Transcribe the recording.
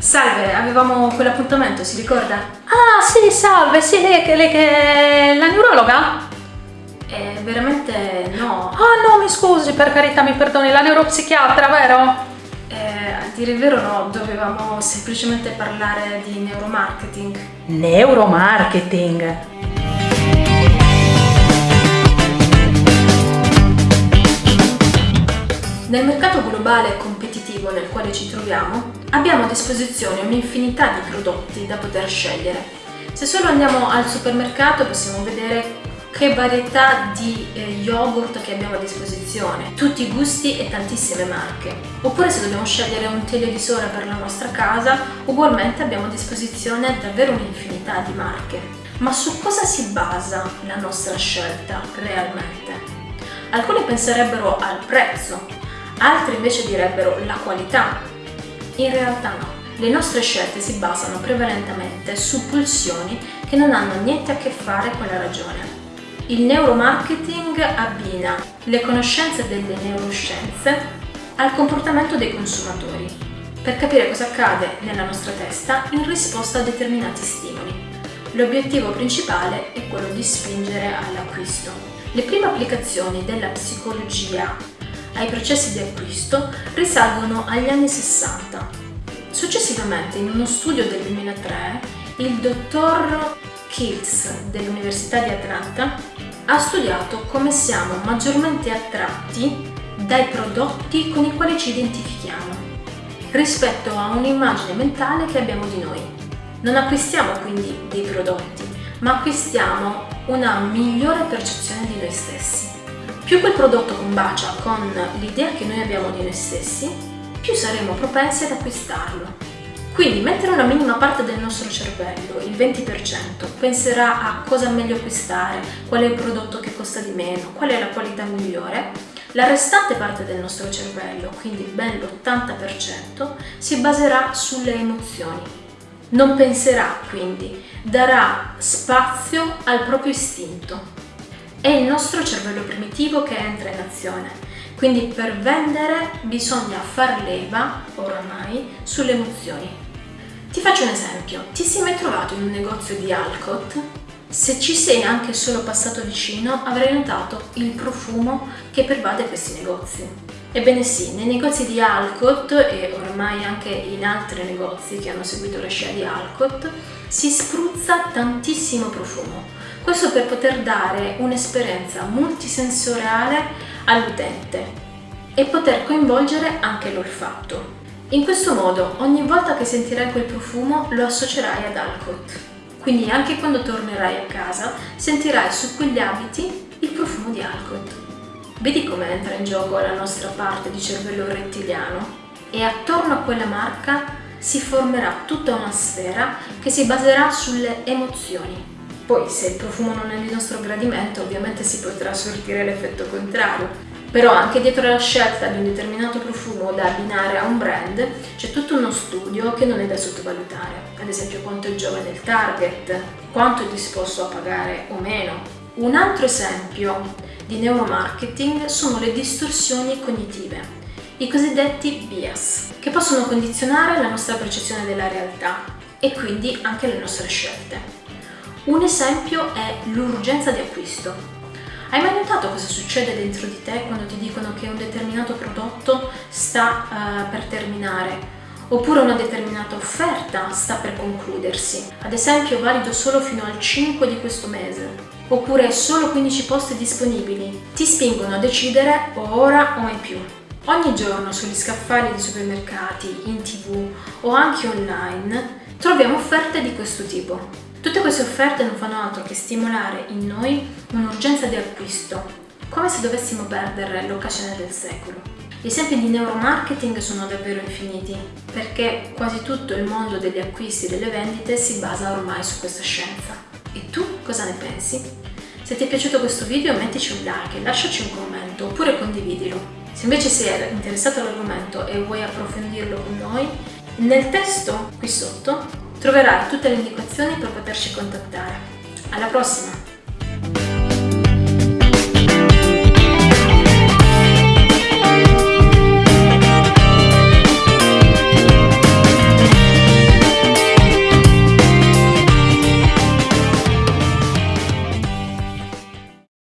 Salve, avevamo quell'appuntamento, si ricorda? Ah, sì, salve, sì, lei, che- lei che è la neurologa? Eh, veramente no. Ah, no, mi scusi, per carità, mi perdoni, la neuropsichiatra, vero? Eh, a dire il vero no, dovevamo semplicemente parlare di neuromarketing. Neuromarketing. Nel mercato globale e competitivo nel quale ci troviamo, abbiamo a disposizione un'infinità di prodotti da poter scegliere. Se solo andiamo al supermercato possiamo vedere che varietà di eh, yogurt che abbiamo a disposizione, tutti i gusti e tantissime marche. Oppure se dobbiamo scegliere un televisore per la nostra casa, ugualmente abbiamo a disposizione davvero un'infinità di marche. Ma su cosa si basa la nostra scelta realmente? Alcuni penserebbero al prezzo, altri invece direbbero la qualità. In realtà no, le nostre scelte si basano prevalentemente su pulsioni che non hanno niente a che fare con la ragione. Il neuromarketing abbina le conoscenze delle neuroscienze al comportamento dei consumatori per capire cosa accade nella nostra testa in risposta a determinati stimoli. L'obiettivo principale è quello di spingere all'acquisto. Le prime applicazioni della psicologia ai processi di acquisto risalgono agli anni 60. Successivamente, in uno studio del 2003, il dottor Kiltz dell'Università di Atlanta ha studiato come siamo maggiormente attratti dai prodotti con i quali ci identifichiamo rispetto a un'immagine mentale che abbiamo di noi. Non acquistiamo quindi dei prodotti, ma acquistiamo una migliore percezione di noi stessi. Più quel prodotto combacia con l'idea che noi abbiamo di noi stessi, più saremo propensi ad acquistarlo. Quindi, mentre una minima parte del nostro cervello, il 20%, penserà a cosa è meglio acquistare, qual è il prodotto che costa di meno, qual è la qualità migliore, la restante parte del nostro cervello, quindi ben l'80%, si baserà sulle emozioni. Non penserà quindi, darà spazio al proprio istinto. È il nostro cervello primitivo che entra in azione. Quindi per vendere bisogna far leva, oramai, sulle emozioni. Ti faccio un esempio. Ti sei mai trovato in un negozio di Alcott? Se ci sei anche solo passato vicino avrai notato il profumo che pervade questi negozi. Ebbene sì, nei negozi di Alcott e ormai anche in altri negozi che hanno seguito la scia di Alcott si spruzza tantissimo profumo. Questo per poter dare un'esperienza multisensoriale all'utente e poter coinvolgere anche l'olfatto. In questo modo, ogni volta che sentirai quel profumo lo associerai ad Alcott. Quindi anche quando tornerai a casa sentirai su quegli abiti il profumo di Alcott. Vedi come entra in gioco la nostra parte di cervello rettiliano? E attorno a quella marca si formerà tutta una sfera che si baserà sulle emozioni. Poi se il profumo non è di nostro gradimento ovviamente si potrà sortire l'effetto contrario, però anche dietro la scelta di un determinato profumo da abbinare a un brand c'è tutto uno studio che non è da sottovalutare, ad esempio quanto è giovane il target, quanto è disposto a pagare o meno. Un altro esempio di neuromarketing sono le distorsioni cognitive, i cosiddetti bias, che possono condizionare la nostra percezione della realtà e quindi anche le nostre scelte. Un esempio è l'urgenza di acquisto. Hai mai notato cosa succede dentro di te quando ti dicono che un determinato prodotto sta uh, per terminare? Oppure una determinata offerta sta per concludersi, ad esempio valido solo fino al 5 di questo mese, oppure solo 15 posti disponibili, ti spingono a decidere o ora o mai più. Ogni giorno sugli scaffali di supermercati, in tv o anche online troviamo offerte di questo tipo. Tutte queste offerte non fanno altro che stimolare in noi un'urgenza di acquisto, come se dovessimo perdere l'occasione del secolo. Gli esempi di neuromarketing sono davvero infiniti, perché quasi tutto il mondo degli acquisti e delle vendite si basa ormai su questa scienza. E tu cosa ne pensi? Se ti è piaciuto questo video mettici un like, lasciaci un commento oppure condividilo. Se invece sei interessato all'argomento e vuoi approfondirlo con noi, nel testo qui sotto troverai tutte le indicazioni per poterci contattare. Alla prossima!